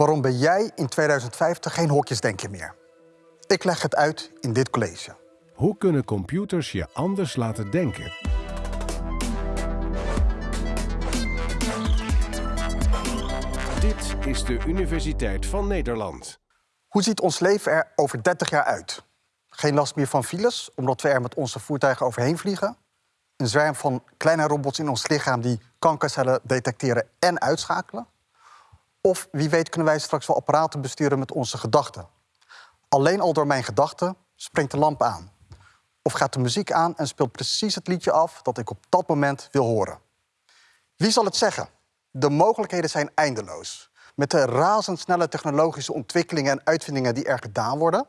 Waarom ben jij in 2050 geen hokjesdenker meer? Ik leg het uit in dit college. Hoe kunnen computers je anders laten denken? Dit is de Universiteit van Nederland. Hoe ziet ons leven er over 30 jaar uit? Geen last meer van files, omdat we er met onze voertuigen overheen vliegen. Een zwerm van kleine robots in ons lichaam die kankercellen detecteren en uitschakelen. Of wie weet kunnen wij straks wel apparaten besturen met onze gedachten. Alleen al door mijn gedachten springt de lamp aan. Of gaat de muziek aan en speelt precies het liedje af dat ik op dat moment wil horen. Wie zal het zeggen? De mogelijkheden zijn eindeloos. Met de razendsnelle technologische ontwikkelingen en uitvindingen die er gedaan worden,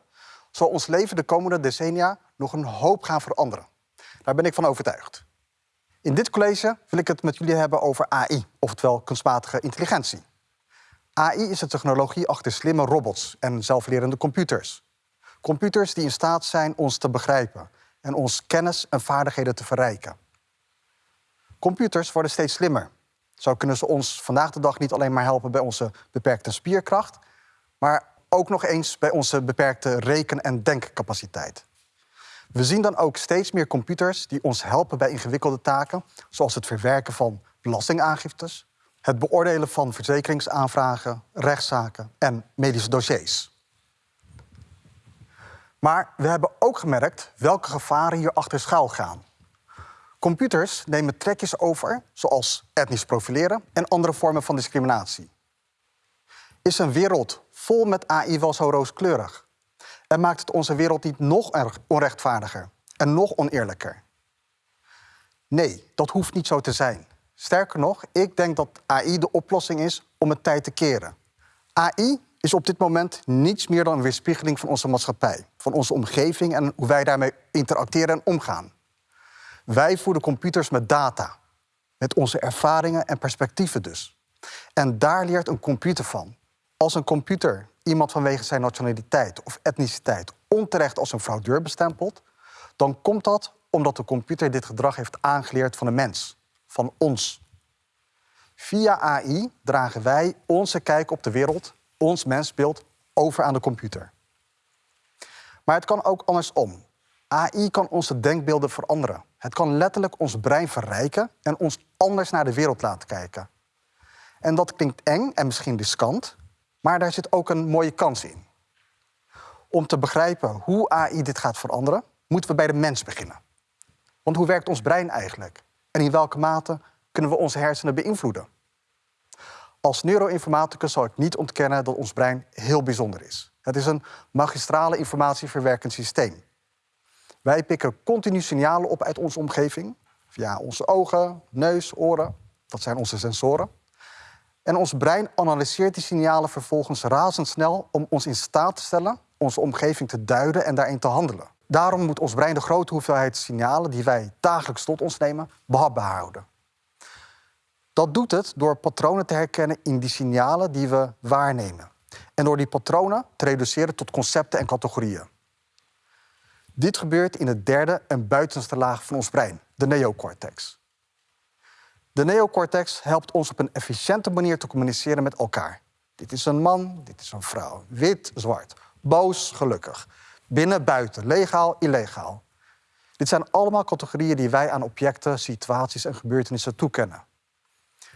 zal ons leven de komende decennia nog een hoop gaan veranderen. Daar ben ik van overtuigd. In dit college wil ik het met jullie hebben over AI, oftewel kunstmatige intelligentie. AI is de technologie achter slimme robots en zelflerende computers. Computers die in staat zijn ons te begrijpen en ons kennis en vaardigheden te verrijken. Computers worden steeds slimmer. Zo kunnen ze ons vandaag de dag niet alleen maar helpen bij onze beperkte spierkracht, maar ook nog eens bij onze beperkte reken- en denkcapaciteit. We zien dan ook steeds meer computers die ons helpen bij ingewikkelde taken, zoals het verwerken van belastingaangiftes, het beoordelen van verzekeringsaanvragen, rechtszaken en medische dossiers. Maar we hebben ook gemerkt welke gevaren hier achter schuil gaan. Computers nemen trekjes over, zoals etnisch profileren en andere vormen van discriminatie. Is een wereld vol met AI wel zo rooskleurig? En maakt het onze wereld niet nog onrechtvaardiger en nog oneerlijker? Nee, dat hoeft niet zo te zijn. Sterker nog, ik denk dat AI de oplossing is om het tijd te keren. AI is op dit moment niets meer dan een weerspiegeling van onze maatschappij, van onze omgeving en hoe wij daarmee interacteren en omgaan. Wij voeden computers met data, met onze ervaringen en perspectieven dus. En daar leert een computer van. Als een computer iemand vanwege zijn nationaliteit of etniciteit onterecht als een fraudeur bestempelt, dan komt dat omdat de computer dit gedrag heeft aangeleerd van een mens van ons. Via AI dragen wij onze kijk op de wereld, ons mensbeeld, over aan de computer. Maar het kan ook andersom. AI kan onze denkbeelden veranderen. Het kan letterlijk ons brein verrijken en ons anders naar de wereld laten kijken. En dat klinkt eng en misschien riskant, maar daar zit ook een mooie kans in. Om te begrijpen hoe AI dit gaat veranderen, moeten we bij de mens beginnen. Want hoe werkt ons brein eigenlijk? En in welke mate kunnen we onze hersenen beïnvloeden? Als neuroinformaticus zal ik niet ontkennen dat ons brein heel bijzonder is. Het is een magistrale informatieverwerkend systeem. Wij pikken continu signalen op uit onze omgeving, via onze ogen, neus, oren. Dat zijn onze sensoren. En ons brein analyseert die signalen vervolgens razendsnel om ons in staat te stellen onze omgeving te duiden en daarin te handelen. Daarom moet ons brein de grote hoeveelheid signalen die wij dagelijks tot ons nemen behapbaar houden. Dat doet het door patronen te herkennen in die signalen die we waarnemen. En door die patronen te reduceren tot concepten en categorieën. Dit gebeurt in de derde en buitenste laag van ons brein, de neocortex. De neocortex helpt ons op een efficiënte manier te communiceren met elkaar. Dit is een man, dit is een vrouw. Wit, zwart. Boos, gelukkig. Binnen, buiten, legaal, illegaal. Dit zijn allemaal categorieën die wij aan objecten, situaties en gebeurtenissen toekennen.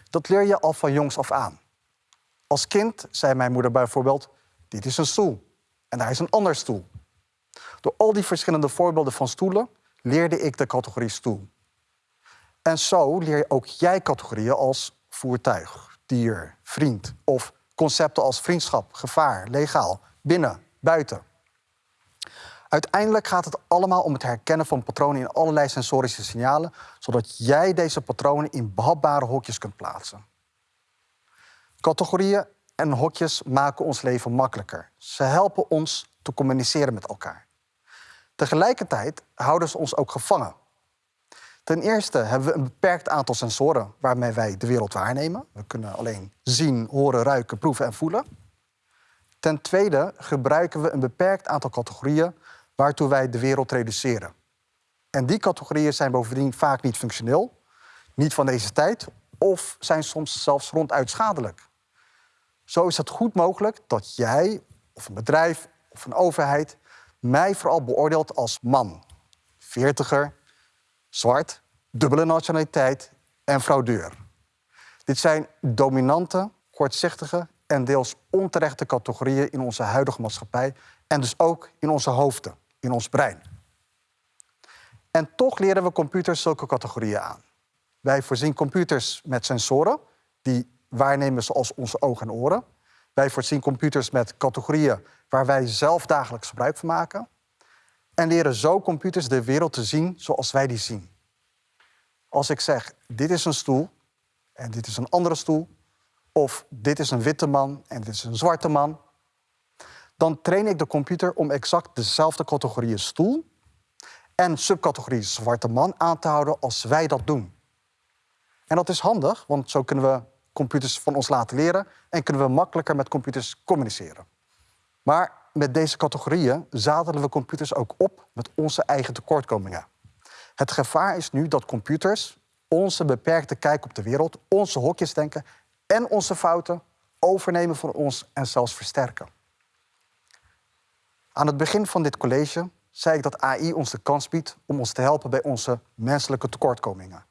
Dat leer je al van jongs af aan. Als kind zei mijn moeder bijvoorbeeld: Dit is een stoel en daar is een ander stoel. Door al die verschillende voorbeelden van stoelen leerde ik de categorie stoel. En zo leer je ook jij categorieën als voertuig, dier, vriend of concepten als vriendschap, gevaar, legaal, binnen, buiten. Uiteindelijk gaat het allemaal om het herkennen van patronen in allerlei sensorische signalen, zodat jij deze patronen in behapbare hokjes kunt plaatsen. Categorieën en hokjes maken ons leven makkelijker. Ze helpen ons te communiceren met elkaar. Tegelijkertijd houden ze ons ook gevangen. Ten eerste hebben we een beperkt aantal sensoren waarmee wij de wereld waarnemen. We kunnen alleen zien, horen, ruiken, proeven en voelen. Ten tweede gebruiken we een beperkt aantal categorieën waartoe wij de wereld reduceren. En die categorieën zijn bovendien vaak niet functioneel, niet van deze tijd of zijn soms zelfs ronduit schadelijk. Zo is het goed mogelijk dat jij of een bedrijf of een overheid mij vooral beoordeelt als man, veertiger, zwart, dubbele nationaliteit en fraudeur. Dit zijn dominante, kortzichtige en deels onterechte categorieën in onze huidige maatschappij en dus ook in onze hoofden, in ons brein. En toch leren we computers zulke categorieën aan. Wij voorzien computers met sensoren die waarnemen zoals onze ogen en oren. Wij voorzien computers met categorieën waar wij zelf dagelijks gebruik van maken. En leren zo computers de wereld te zien zoals wij die zien. Als ik zeg, dit is een stoel en dit is een andere stoel, of dit is een witte man en dit is een zwarte man, dan train ik de computer om exact dezelfde categorieën stoel en subcategorie zwarte man aan te houden als wij dat doen. En dat is handig, want zo kunnen we computers van ons laten leren en kunnen we makkelijker met computers communiceren. Maar met deze categorieën zadelen we computers ook op met onze eigen tekortkomingen. Het gevaar is nu dat computers onze beperkte kijk op de wereld, onze hokjes denken en onze fouten overnemen van ons en zelfs versterken. Aan het begin van dit college zei ik dat AI ons de kans biedt om ons te helpen bij onze menselijke tekortkomingen.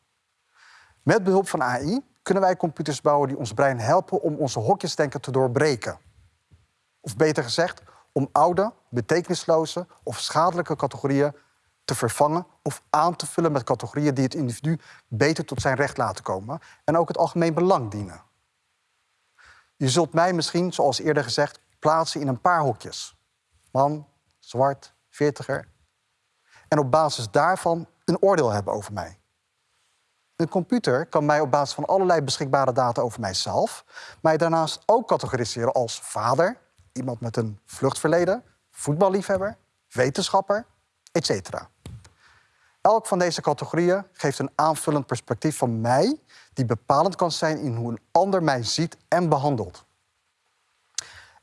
Met behulp van AI kunnen wij computers bouwen die ons brein helpen om onze hokjesdenken te doorbreken. Of beter gezegd, om oude, betekenisloze of schadelijke categorieën te vervangen of aan te vullen met categorieën die het individu beter tot zijn recht laten komen en ook het algemeen belang dienen. Je zult mij misschien, zoals eerder gezegd, plaatsen in een paar hokjes. Man, zwart, veertiger. En op basis daarvan een oordeel hebben over mij. Een computer kan mij op basis van allerlei beschikbare data over mijzelf, mij daarnaast ook categoriseren als vader, iemand met een vluchtverleden, voetballiefhebber, wetenschapper, etc. Elk van deze categorieën geeft een aanvullend perspectief van mij, die bepalend kan zijn in hoe een ander mij ziet en behandelt.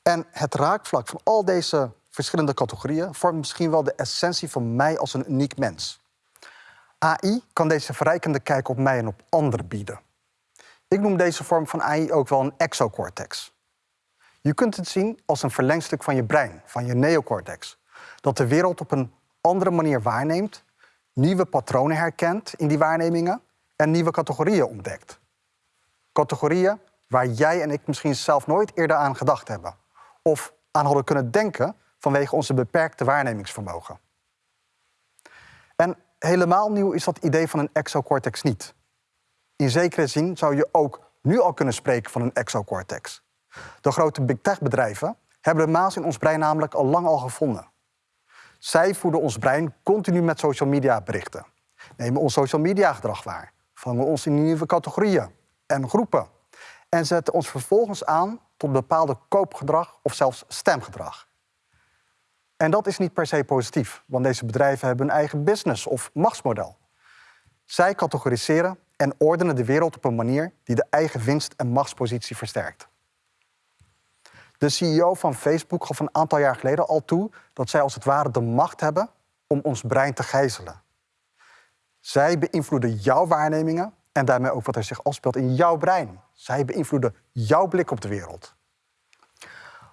En het raakvlak van al deze verschillende categorieën vormt misschien wel de essentie van mij als een uniek mens. AI kan deze verrijkende kijk op mij en op anderen bieden. Ik noem deze vorm van AI ook wel een exocortex. Je kunt het zien als een verlengstuk van je brein, van je neocortex, dat de wereld op een andere manier waarneemt, nieuwe patronen herkent in die waarnemingen en nieuwe categorieën ontdekt. Categorieën waar jij en ik misschien zelf nooit eerder aan gedacht hebben of aan hadden kunnen denken vanwege onze beperkte waarnemingsvermogen. En helemaal nieuw is dat idee van een exocortex niet. In zekere zin zou je ook nu al kunnen spreken van een exocortex. De grote big tech bedrijven hebben de maas in ons brein namelijk al lang al gevonden. Zij voeden ons brein continu met social media berichten, nemen ons social media gedrag waar, vangen ons in nieuwe categorieën en groepen en zetten ons vervolgens aan tot bepaalde koopgedrag of zelfs stemgedrag. En dat is niet per se positief, want deze bedrijven hebben hun eigen business of machtsmodel. Zij categoriseren en ordenen de wereld op een manier die de eigen winst- en machtspositie versterkt. De CEO van Facebook gaf een aantal jaar geleden al toe dat zij als het ware de macht hebben om ons brein te gijzelen. Zij beïnvloeden jouw waarnemingen en daarmee ook wat er zich afspeelt in jouw brein. Zij beïnvloeden jouw blik op de wereld.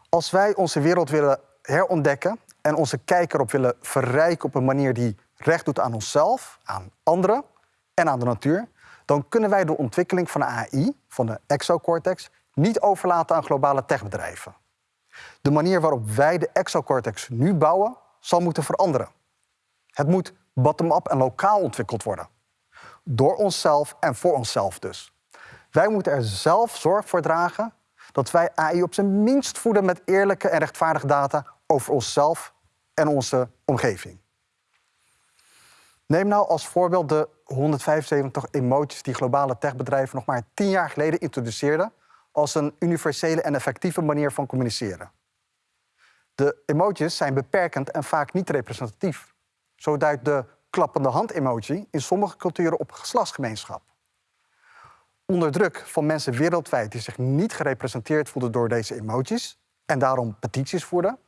Als wij onze wereld willen herontdekken en onze kijk erop willen verrijken op een manier die recht doet aan onszelf, aan anderen en aan de natuur, dan kunnen wij de ontwikkeling van de AI, van de exocortex, niet overlaten aan globale techbedrijven. De manier waarop wij de exocortex nu bouwen, zal moeten veranderen. Het moet bottom-up en lokaal ontwikkeld worden. Door onszelf en voor onszelf dus. Wij moeten er zelf zorg voor dragen dat wij AI op zijn minst voeden met eerlijke en rechtvaardige data over onszelf en onze omgeving. Neem nou als voorbeeld de 175 emoties die globale techbedrijven nog maar tien jaar geleden introduceerden als een universele en effectieve manier van communiceren. De emojis zijn beperkend en vaak niet representatief. Zo duidt de klappende hand-emoji in sommige culturen op geslachtsgemeenschap. Onder druk van mensen wereldwijd die zich niet gerepresenteerd voelden door deze emojis en daarom petities voerden,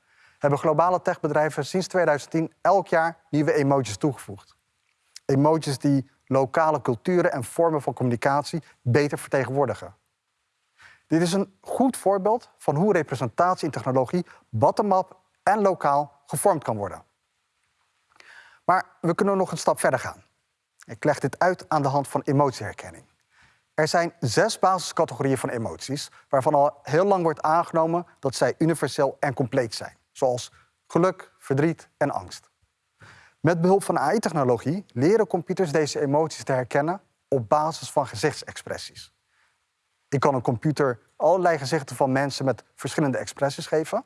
hebben globale techbedrijven sinds 2010 elk jaar nieuwe emojis toegevoegd. Emojis die lokale culturen en vormen van communicatie beter vertegenwoordigen. Dit is een goed voorbeeld van hoe representatie in technologie bottom-up en lokaal gevormd kan worden. Maar we kunnen nog een stap verder gaan. Ik leg dit uit aan de hand van emotieherkenning. Er zijn zes basiscategorieën van emoties, waarvan al heel lang wordt aangenomen dat zij universeel en compleet zijn, zoals geluk, verdriet en angst. Met behulp van AI-technologie leren computers deze emoties te herkennen op basis van gezichtsexpressies. Ik kan een computer allerlei gezichten van mensen met verschillende expressies geven.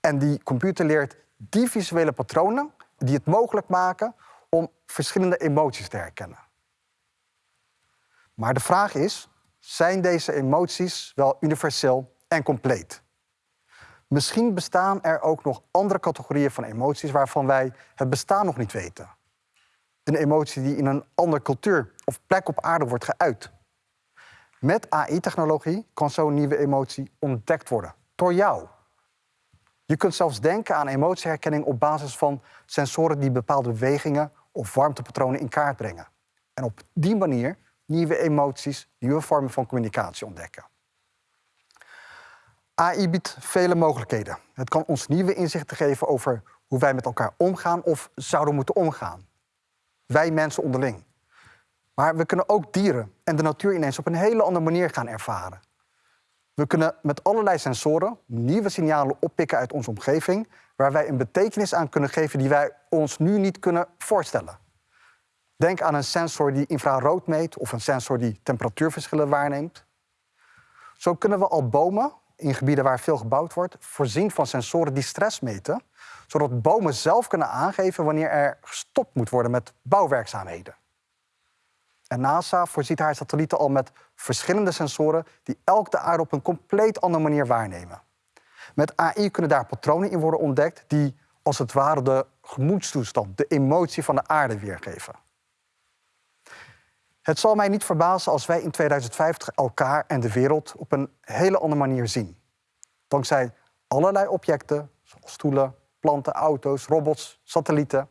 En die computer leert die visuele patronen die het mogelijk maken om verschillende emoties te herkennen. Maar de vraag is, zijn deze emoties wel universeel en compleet? Misschien bestaan er ook nog andere categorieën van emoties waarvan wij het bestaan nog niet weten. Een emotie die in een andere cultuur of plek op aarde wordt geuit. Met AI-technologie kan zo'n nieuwe emotie ontdekt worden door jou. Je kunt zelfs denken aan emotieherkenning op basis van sensoren die bepaalde bewegingen of warmtepatronen in kaart brengen. En op die manier nieuwe emoties, nieuwe vormen van communicatie ontdekken. AI biedt vele mogelijkheden. Het kan ons nieuwe inzichten geven over hoe wij met elkaar omgaan of zouden moeten omgaan. Wij mensen onderling. Maar we kunnen ook dieren en de natuur ineens op een hele andere manier gaan ervaren. We kunnen met allerlei sensoren nieuwe signalen oppikken uit onze omgeving, waar wij een betekenis aan kunnen geven die wij ons nu niet kunnen voorstellen. Denk aan een sensor die infrarood meet of een sensor die temperatuurverschillen waarneemt. Zo kunnen we al bomen in gebieden waar veel gebouwd wordt, voorzien van sensoren die stress meten, zodat bomen zelf kunnen aangeven wanneer er gestopt moet worden met bouwwerkzaamheden. En NASA voorziet haar satellieten al met verschillende sensoren die elk de aarde op een compleet andere manier waarnemen. Met AI kunnen daar patronen in worden ontdekt die als het ware de gemoedstoestand, de emotie van de aarde weergeven. Het zal mij niet verbazen als wij in 2050 elkaar en de wereld op een hele andere manier zien. Dankzij allerlei objecten, zoals stoelen, planten, auto's, robots, satellieten.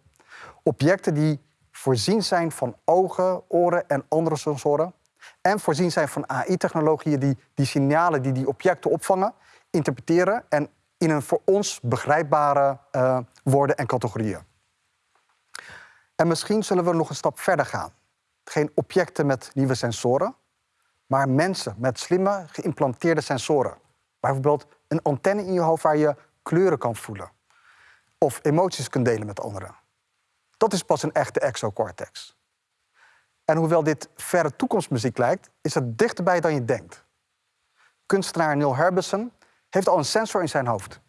Objecten die voorzien zijn van ogen, oren en andere sensoren. En voorzien zijn van AI-technologieën die die signalen die die objecten opvangen, interpreteren en in een voor ons begrijpbare uh, woorden en categorieën. En misschien zullen we nog een stap verder gaan. Geen objecten met nieuwe sensoren, maar mensen met slimme geïmplanteerde sensoren. Bijvoorbeeld een antenne in je hoofd waar je kleuren kan voelen. Of emoties kunt delen met anderen. Dat is pas een echte exocortex. En hoewel dit verre toekomstmuziek lijkt, is het dichterbij dan je denkt. Kunstenaar Neil Harbison heeft al een sensor in zijn hoofd.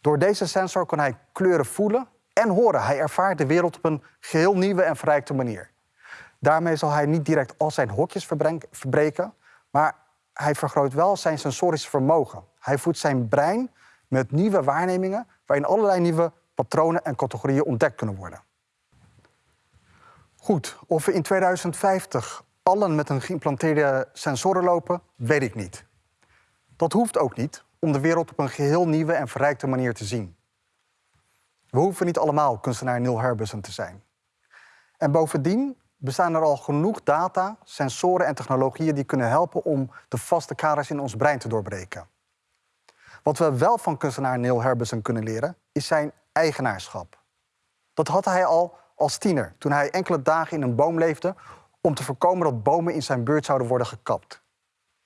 Door deze sensor kan hij kleuren voelen en horen. Hij ervaart de wereld op een geheel nieuwe en verrijkte manier. Daarmee zal hij niet direct al zijn hokjes verbreken, maar hij vergroot wel zijn sensorische vermogen. Hij voedt zijn brein met nieuwe waarnemingen waarin allerlei nieuwe patronen en categorieën ontdekt kunnen worden. Goed, of we in 2050 allen met een geïmplanteerde sensoren lopen, weet ik niet. Dat hoeft ook niet om de wereld op een geheel nieuwe en verrijkte manier te zien. We hoeven niet allemaal kunstenaar Neil Harbison te zijn. En bovendien bestaan er al genoeg data, sensoren en technologieën die kunnen helpen om de vaste kaders in ons brein te doorbreken. Wat we wel van kunstenaar Neil Harbison kunnen leren, is zijn eigenaarschap. Dat had hij al als tiener, toen hij enkele dagen in een boom leefde om te voorkomen dat bomen in zijn buurt zouden worden gekapt.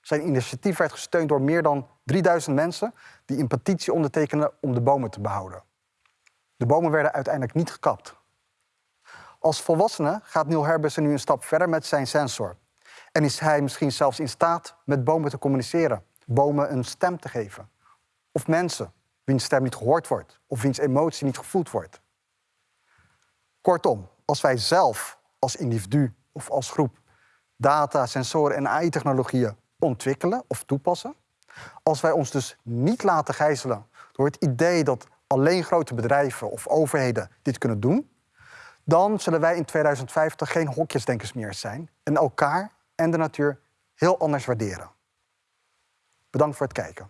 Zijn initiatief werd gesteund door meer dan 3000 mensen die een petitie ondertekenden om de bomen te behouden. De bomen werden uiteindelijk niet gekapt. Als volwassene gaat Neil Harbison nu een stap verder met zijn sensor. En is hij misschien zelfs in staat met bomen te communiceren, bomen een stem te geven. Of mensen wiens stem niet gehoord wordt of wiens emotie niet gevoeld wordt. Kortom, als wij zelf als individu of als groep data, sensoren en AI-technologieën ontwikkelen of toepassen, als wij ons dus niet laten gijzelen door het idee dat alleen grote bedrijven of overheden dit kunnen doen, dan zullen wij in 2050 geen hokjesdenkers meer zijn en elkaar en de natuur heel anders waarderen. Bedankt voor het kijken.